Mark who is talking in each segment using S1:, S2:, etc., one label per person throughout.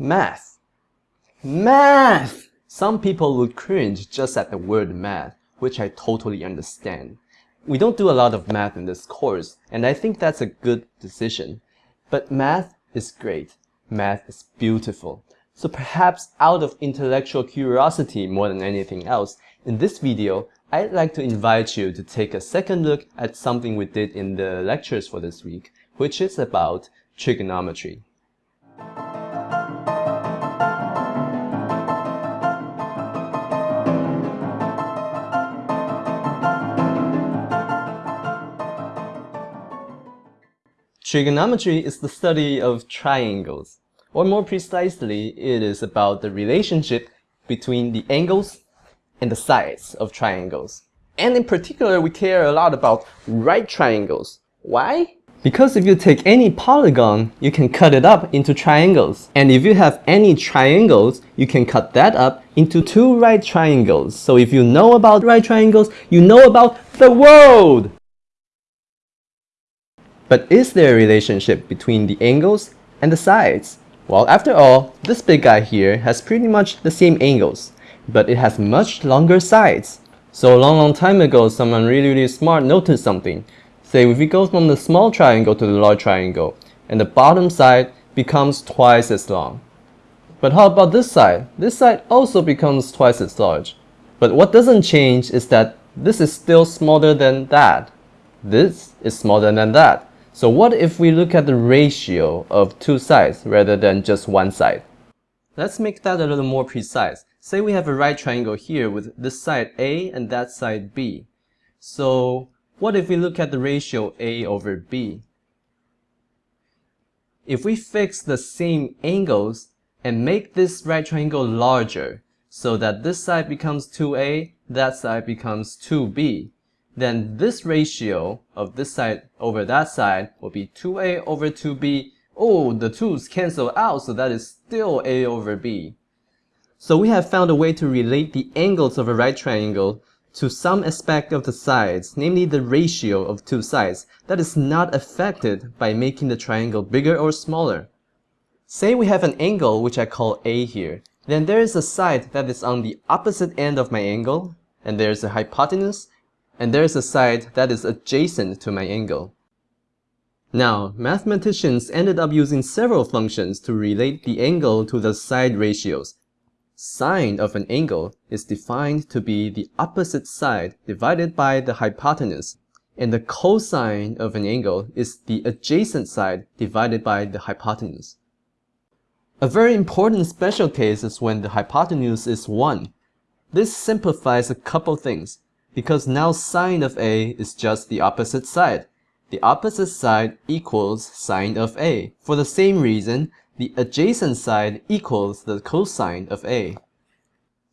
S1: Math. Math! Some people would cringe just at the word math, which I totally understand. We don't do a lot of math in this course, and I think that's a good decision. But math is great. Math is beautiful. So perhaps out of intellectual curiosity more than anything else, in this video, I'd like to invite you to take a second look at something we did in the lectures for this week, which is about trigonometry. Trigonometry is the study of triangles, or more precisely, it is about the relationship between the angles and the sides of triangles. And in particular, we care a lot about right triangles. Why? Because if you take any polygon, you can cut it up into triangles. And if you have any triangles, you can cut that up into two right triangles. So if you know about right triangles, you know about the world! But is there a relationship between the angles and the sides? Well, after all, this big guy here has pretty much the same angles, but it has much longer sides. So a long, long time ago, someone really, really smart noticed something. Say, if we go from the small triangle to the large triangle, and the bottom side becomes twice as long. But how about this side? This side also becomes twice as large. But what doesn't change is that this is still smaller than that. This is smaller than that. So what if we look at the ratio of two sides rather than just one side? Let's make that a little more precise. Say we have a right triangle here with this side A and that side B. So what if we look at the ratio A over B? If we fix the same angles and make this right triangle larger so that this side becomes 2A, that side becomes 2B, then this ratio of this side over that side will be 2a over 2b. Oh, the 2's cancel out, so that is still a over b. So we have found a way to relate the angles of a right triangle to some aspect of the sides, namely the ratio of two sides, that is not affected by making the triangle bigger or smaller. Say we have an angle which I call A here, then there is a side that is on the opposite end of my angle, and there is a hypotenuse, and there's a side that is adjacent to my angle. Now, mathematicians ended up using several functions to relate the angle to the side ratios. Sine of an angle is defined to be the opposite side divided by the hypotenuse, and the cosine of an angle is the adjacent side divided by the hypotenuse. A very important special case is when the hypotenuse is 1. This simplifies a couple things because now sine of A is just the opposite side. The opposite side equals sine of A. For the same reason, the adjacent side equals the cosine of A.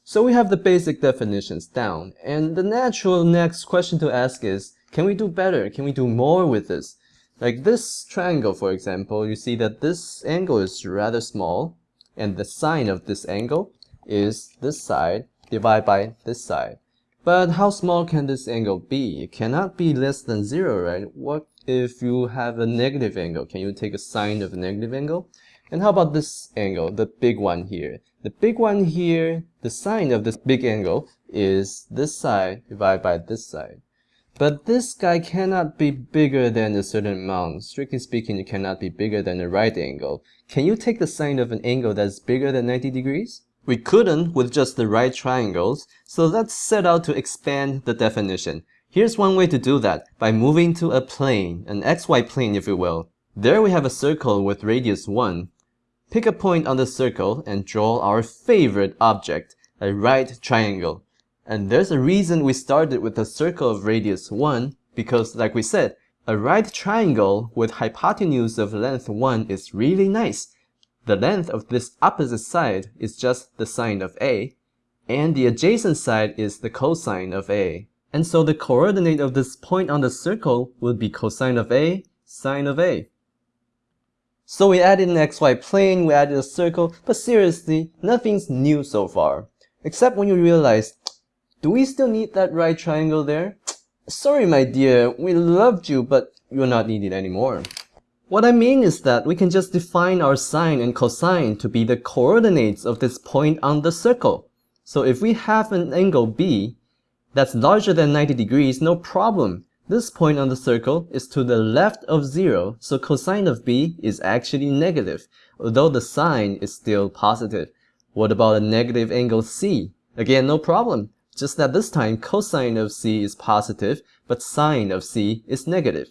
S1: So we have the basic definitions down, and the natural next question to ask is, can we do better? Can we do more with this? Like this triangle, for example, you see that this angle is rather small, and the sine of this angle is this side divided by this side. But how small can this angle be? It cannot be less than zero, right? What if you have a negative angle? Can you take a sine of a negative angle? And how about this angle, the big one here? The big one here, the sine of this big angle is this side divided by this side. But this guy cannot be bigger than a certain amount. Strictly speaking, it cannot be bigger than a right angle. Can you take the sine of an angle that's bigger than 90 degrees? We couldn't with just the right triangles, so let's set out to expand the definition. Here's one way to do that, by moving to a plane, an xy plane if you will. There we have a circle with radius 1. Pick a point on the circle and draw our favorite object, a right triangle. And there's a reason we started with a circle of radius 1, because like we said, a right triangle with hypotenuse of length 1 is really nice. The length of this opposite side is just the sine of A, and the adjacent side is the cosine of A. And so the coordinate of this point on the circle would be cosine of A, sine of A. So we added an xy plane, we added a circle, but seriously, nothing's new so far. Except when you realize, do we still need that right triangle there? Sorry my dear, we loved you, but you're not needed anymore. What I mean is that we can just define our sine and cosine to be the coordinates of this point on the circle. So if we have an angle B that's larger than 90 degrees, no problem. This point on the circle is to the left of 0, so cosine of B is actually negative, although the sine is still positive. What about a negative angle C? Again, no problem, just that this time cosine of C is positive, but sine of C is negative.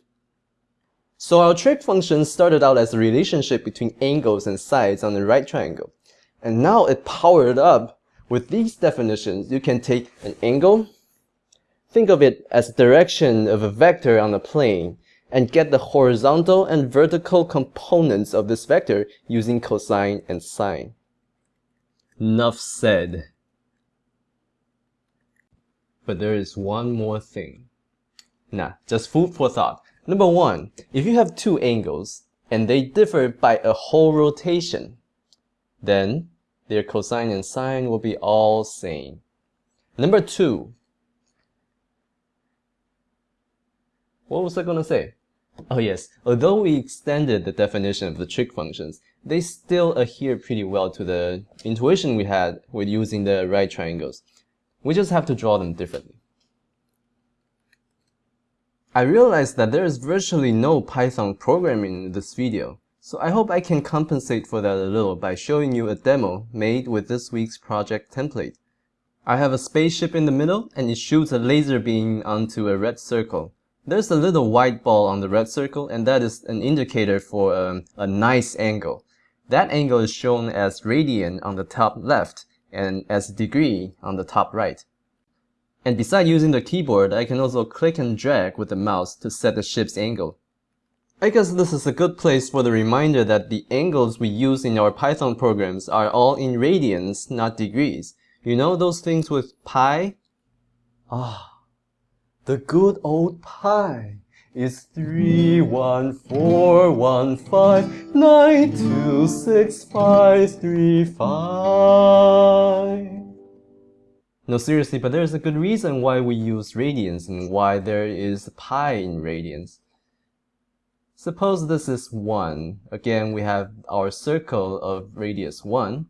S1: So our trig function started out as a relationship between angles and sides on the right triangle. And now it powered up with these definitions. You can take an angle, think of it as direction of a vector on a plane, and get the horizontal and vertical components of this vector using cosine and sine. Enough said. But there is one more thing. Nah, just food for thought. Number one, if you have two angles and they differ by a whole rotation, then their cosine and sine will be all same. Number two, what was I going to say? Oh yes, although we extended the definition of the trig functions, they still adhere pretty well to the intuition we had with using the right triangles. We just have to draw them differently. I realized that there is virtually no Python programming in this video, so I hope I can compensate for that a little by showing you a demo made with this week's project template. I have a spaceship in the middle and it shoots a laser beam onto a red circle. There's a little white ball on the red circle and that is an indicator for um, a nice angle. That angle is shown as radian on the top left and as degree on the top right. And besides using the keyboard, I can also click and drag with the mouse to set the ship's angle. I guess this is a good place for the reminder that the angles we use in our Python programs are all in radians, not degrees. You know those things with pi? Ah, the good old pi is three one four one five nine two six five three five. No, seriously, but there's a good reason why we use radians and why there is pi in radians. Suppose this is 1. Again, we have our circle of radius 1.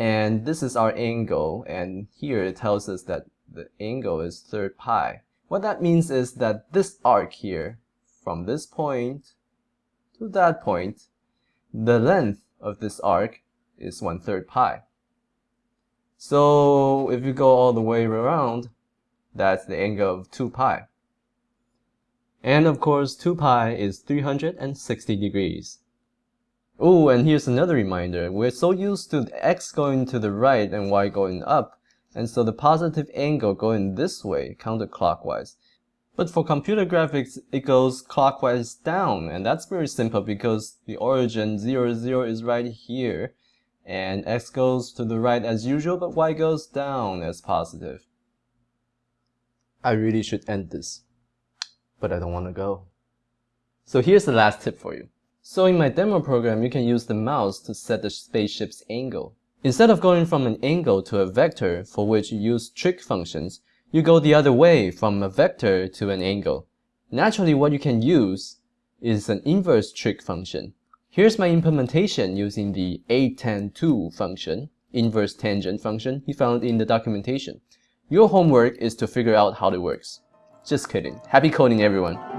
S1: And this is our angle. And here it tells us that the angle is third pi. What that means is that this arc here, from this point to that point, the length of this arc is 1 third pi. So if you go all the way around, that's the angle of 2 pi. And of course, 2 pi is 360 degrees. Oh, and here's another reminder. We're so used to x going to the right and y going up, and so the positive angle going this way, counterclockwise. But for computer graphics, it goes clockwise down, and that's very simple because the origin 0, 0 is right here, and x goes to the right as usual, but y goes down as positive. I really should end this, but I don't want to go. So here's the last tip for you. So in my demo program, you can use the mouse to set the spaceship's angle. Instead of going from an angle to a vector for which you use trig functions, you go the other way from a vector to an angle. Naturally, what you can use is an inverse trig function. Here's my implementation using the a-tan2 function, inverse tangent function you found in the documentation. Your homework is to figure out how it works. Just kidding. Happy coding everyone!